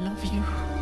love you.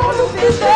mundo me deu.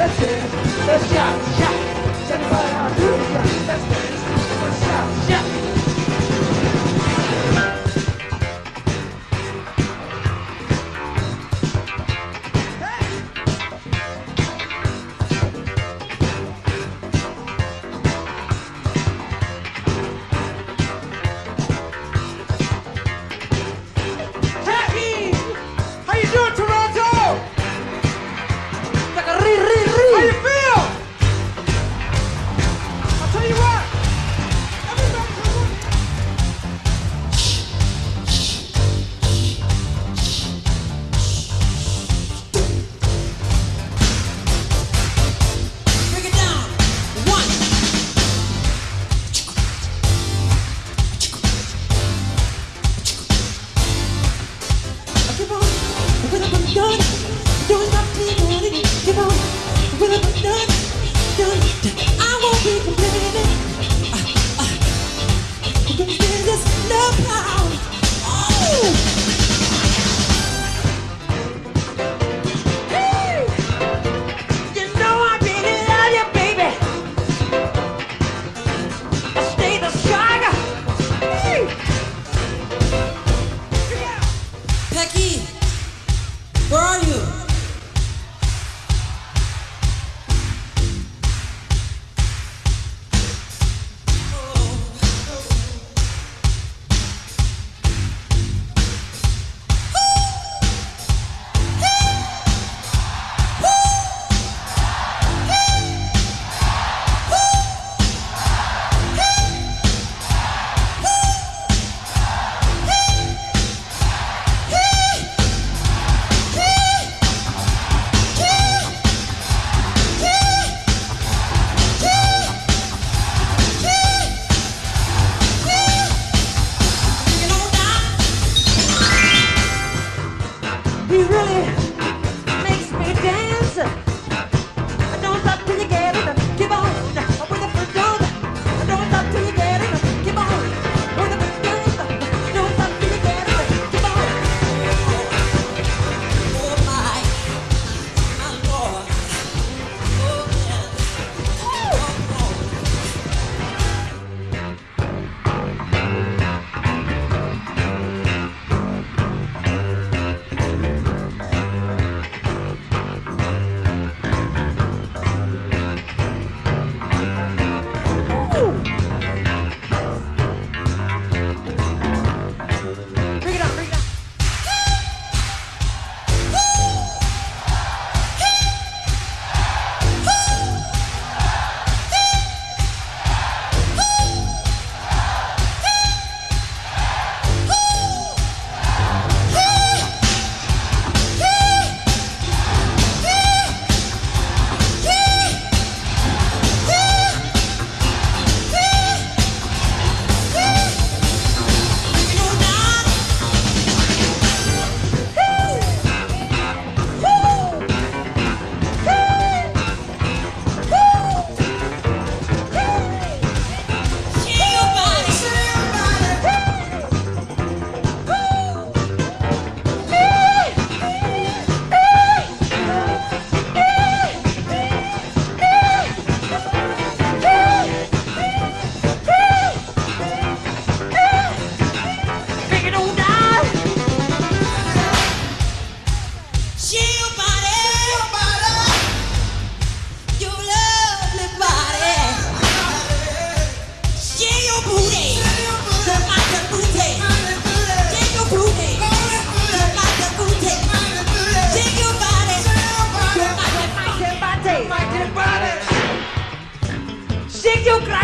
Let's go. let's go.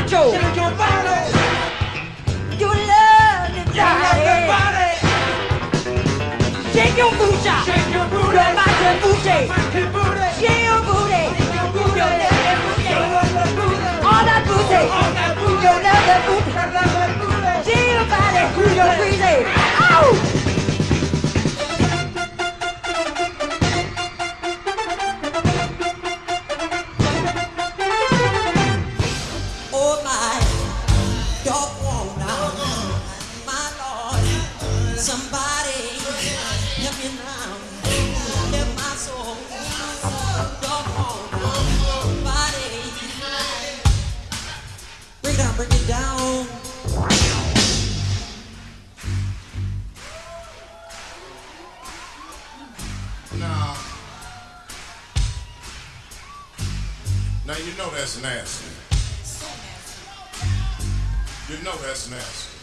mucho. Shake your body. You love your body. Shake your booty. Shake your booty. Rock your booty. Shake your booty. All that booty. You love the booty. Shake your body. You're crazy. Oh! Now you know that's nasty. You know that's nasty.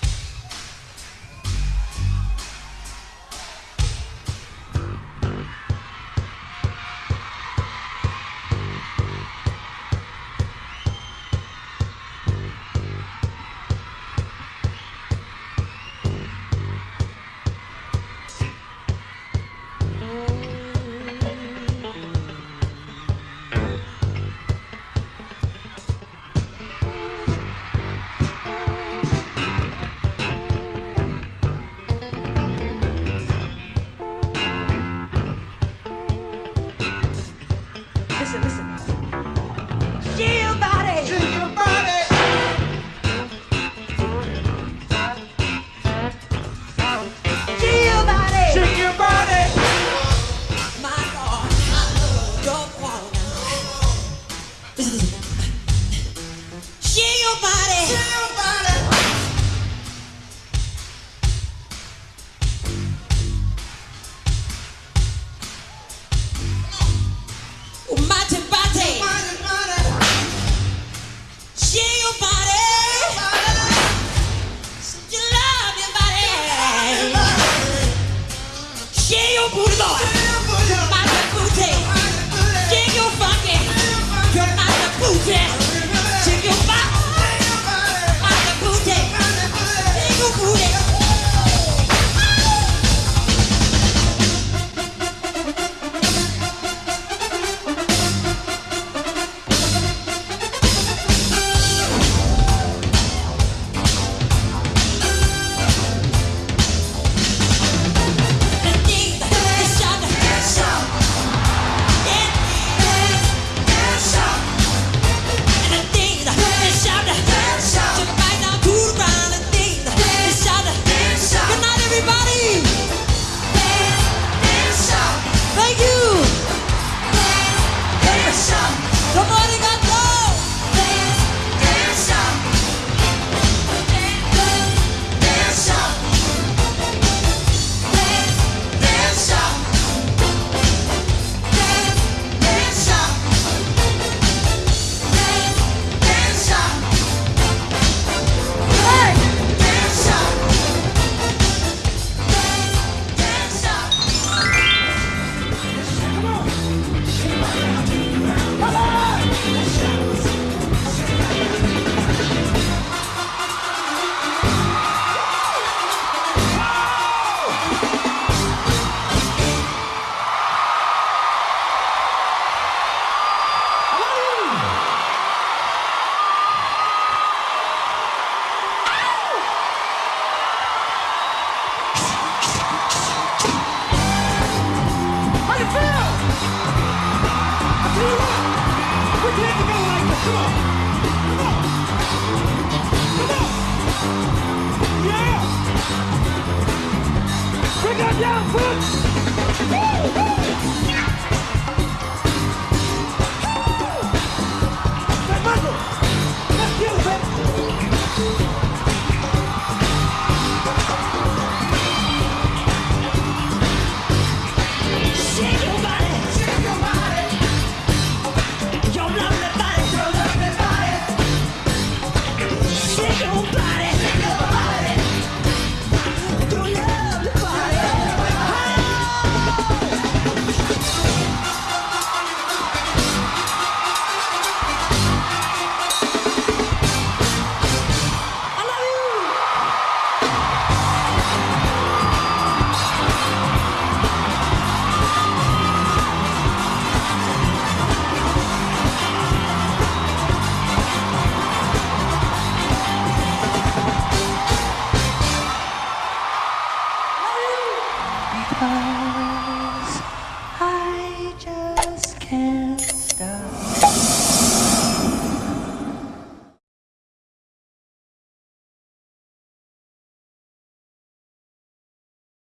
Yeah! Bring on down, folks!